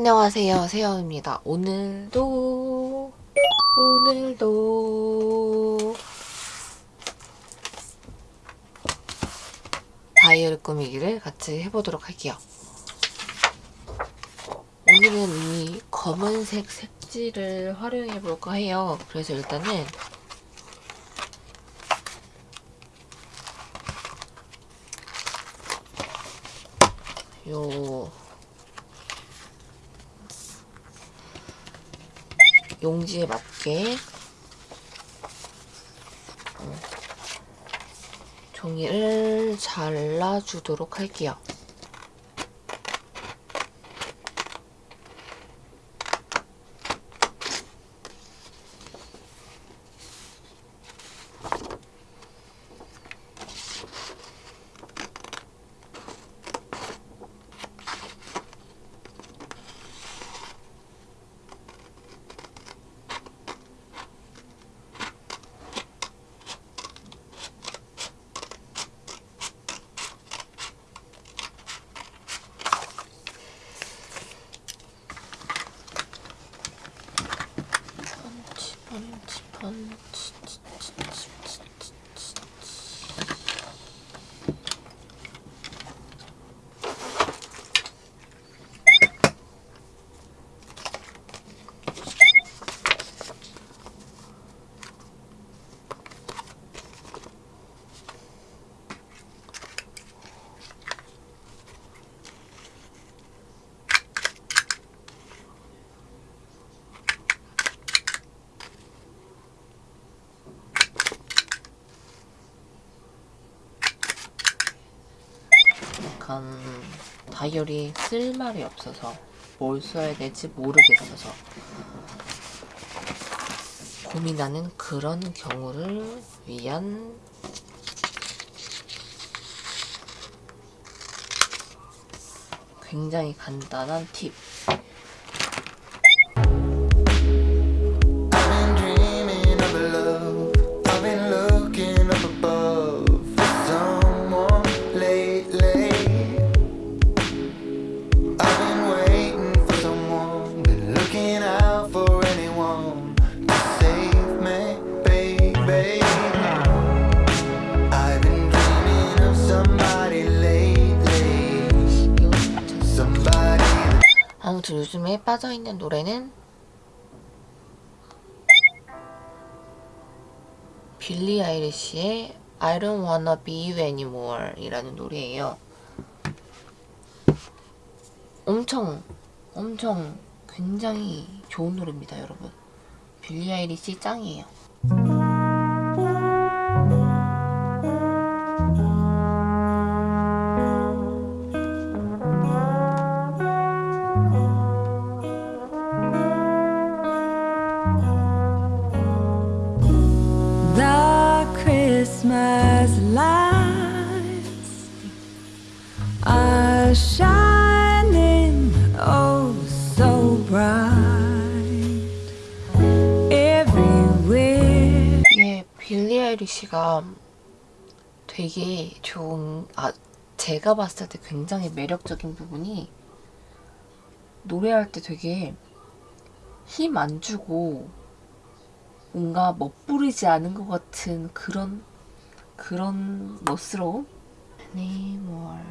안녕하세요. 세영입니다. 오늘도 오늘도. 다이어리 꾸미기를 같이 해보도록 할게요. 오늘은 이 검은색 색지를 활용해 볼까 해요. 그래서 일단은 요 용지에 맞게 어, 종이를 잘라주도록 할게요. 약간 다이어리 쓸 말이 없어서 뭘 써야 될지 모르겠어서 고민하는 그런 경우를 위한 굉장히 간단한 팁 아무튼 요즘에 빠져있는 노래는 빌리 아이리시의 I don't wanna be you anymore 이라는 노래예요. 엄청 엄청 굉장히 좋은 노래입니다 여러분. 빌리 아이리시 짱이에요. Christmas lights are shining oh so bright everywhere. 이게 빌리 아이리시가 되게 좋은 아 제가 봤을 때 굉장히 매력적인 부분이 노래할 때 되게 힘 안 주고 뭔가 멋부리지 않은 것 같은 그런 그런 멋스러움? Anymore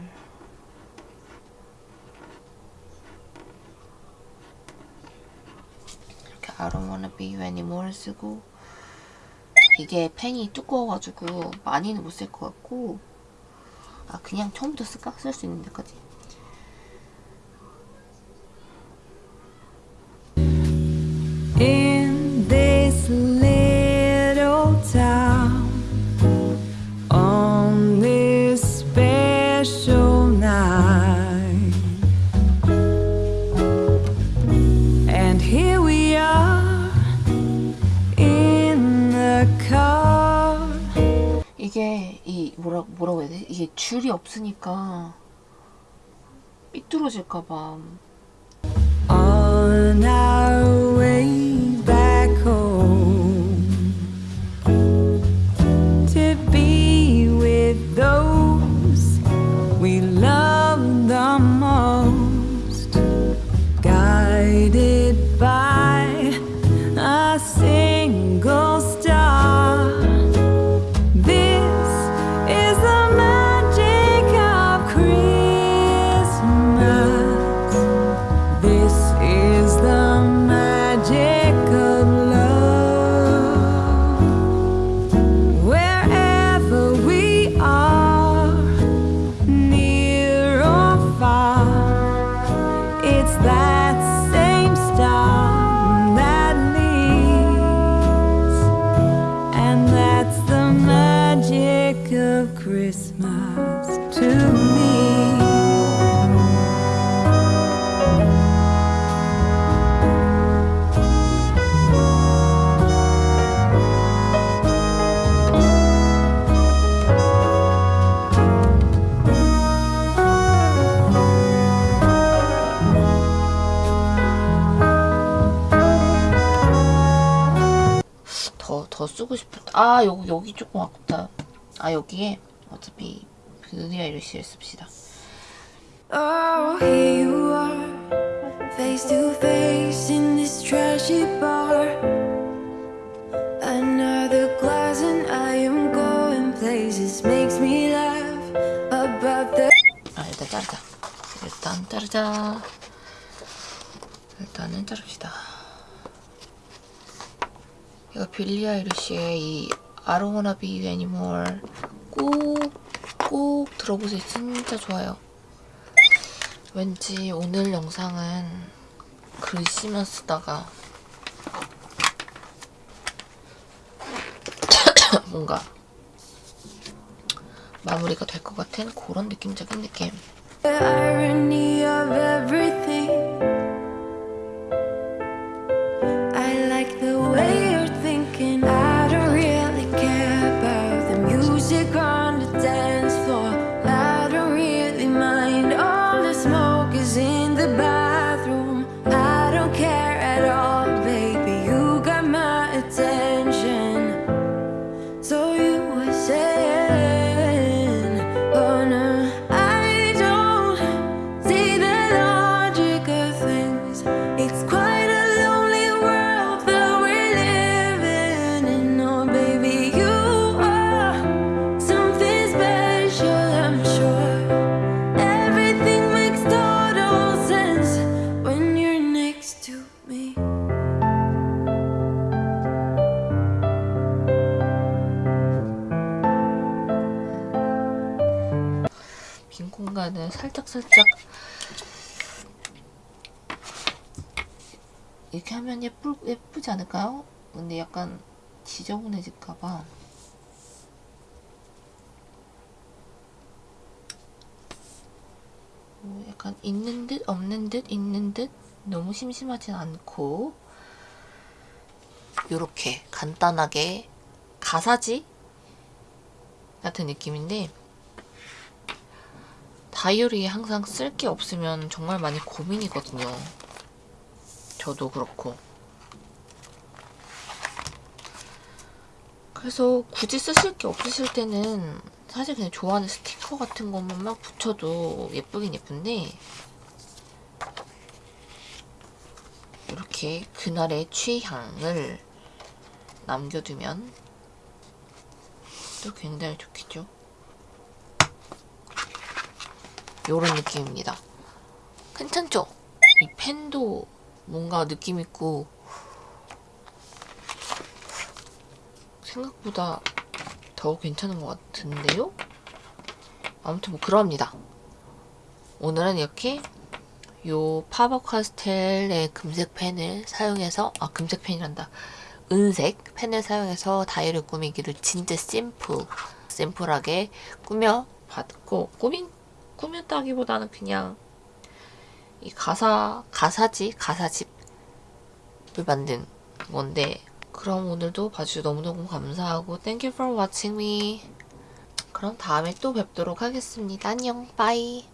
이렇게 I don't wanna be you anymore 쓰고 이게 펜이 두꺼워가지고 많이는 못 쓸 것 같고 아 그냥 처음부터 쓸까? 쓸 수 있는 데까지 In this 이게 이 뭐라 뭐라고 해야 돼? 이게 줄이 없으니까 삐뚤어질까봐 더, 더 쓰고 싶었다. 아, 여기, 여기 조금 아깝다. 아, 여기에 어차피 빌리 아이리시를 씁시다. Oh. 아, 일단 자르자. 일단 자르자. 일단은 자릅시다. 이거 빌리 아이리시의 이 I don't wanna be you anymore 꼭, 꼭 들어보세요. 진짜 좋아요. 왠지 오늘 영상은 글씨만 쓰다가 뭔가 마무리가 될 것 같은 그런 느낌적인 느낌. 살짝살짝 이렇게 하면 예쁠, 예쁘지 않을까요? 근데 약간 지저분해질까봐 뭐 약간 있는 듯 없는 듯 있는 듯 너무 심심하진 않고 요렇게 간단하게 가사지 같은 느낌인데 다이어리에 항상 쓸 게 없으면 정말 많이 고민이거든요. 저도 그렇고. 그래서 굳이 쓰실 게 없으실 때는 사실 그냥 좋아하는 스티커 같은 것만 막 붙여도 예쁘긴 예쁜데 이렇게 그날의 취향을 남겨두면 또 굉장히 좋겠죠. 요런 느낌입니다. 괜찮죠? 이 펜도 뭔가 느낌 있고 생각보다 더 괜찮은 것 같은데요? 아무튼 뭐 그럽니다. 오늘은 이렇게 요 파버 카스텔의 금색 펜을 사용해서 아 금색 펜이란다 은색 펜을 사용해서 다이어리 꾸미기를 진짜 심플 심플하게 꾸며 봤고 꾸민 꾸몄다기보다는 그냥 이 가사 가사지? 가사집을 만든 건데 그럼 오늘도 봐주셔서 너무너무 감사하고 Thank you for watching me. 그럼 다음에 또 뵙도록 하겠습니다. 안녕. 빠이